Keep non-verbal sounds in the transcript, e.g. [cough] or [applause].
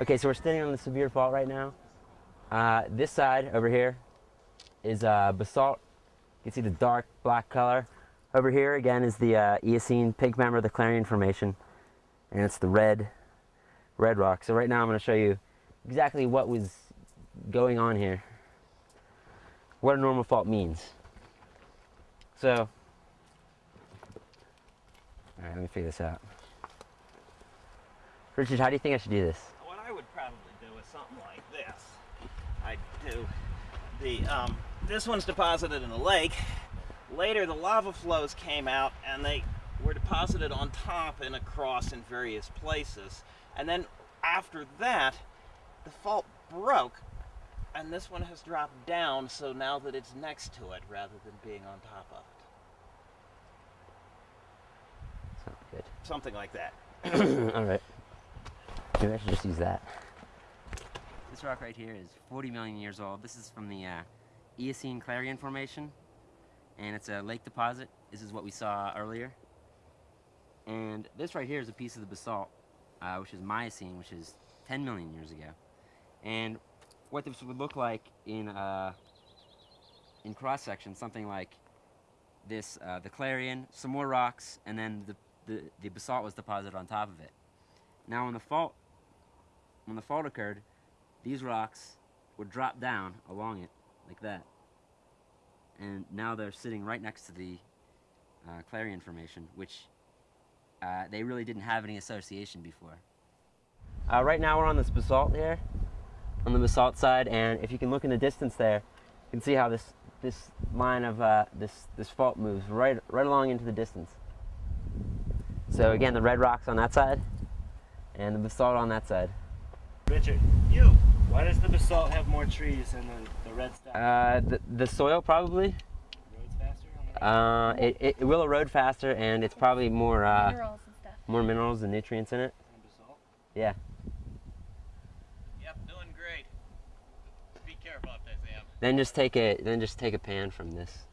Okay, so we're standing on the Sevier fault right now. Uh, this side over here is uh, basalt. You can see the dark black color. Over here again is the uh, Eocene pink member of the Claron Formation, and it's the red, red rock. So right now I'm going to show you exactly what was going on here, what a normal fault means. So, all right, let me figure this out. Richard, how do you think I should do this? What I would probably do is something like this. I do the um, this one's deposited in the lake. Later, the lava flows came out and they were deposited on top and across in various places. And then after that, the fault broke and this one has dropped down so now that it's next to it rather than being on top of it. Sounds good. Something like that. [coughs] All right. Maybe I should just use that. This rock right here is 40 million years old. This is from the uh, Eocene Claron Formation, and it's a lake deposit. This is what we saw earlier. And this right here is a piece of the basalt, uh, which is Miocene, which is 10 million years ago. And what this would look like in uh, in cross section, something like this: uh, the Claron, some more rocks, and then the, the the basalt was deposited on top of it. Now, when the fault when the fault occurred, these rocks would drop down along it like that. And now they're sitting right next to the uh, Claron Formation, which uh, they really didn't have any association before. Uh, right now we're on this basalt here, on the basalt side, and if you can look in the distance there, you can see how this this line of uh, this this fault moves right right along into the distance. So again, the red rocks on that side, and the basalt on that side. Richard, you. Why does the basalt have more trees than the, the red stuff? Uh, the, the soil probably. Roads faster Uh, it, it, it will erode faster, and it's probably more uh, minerals and stuff. more minerals and nutrients in it. on basalt? Yeah. Yep, doing great. Be careful up there, Sam. Then just take a then just take a pan from this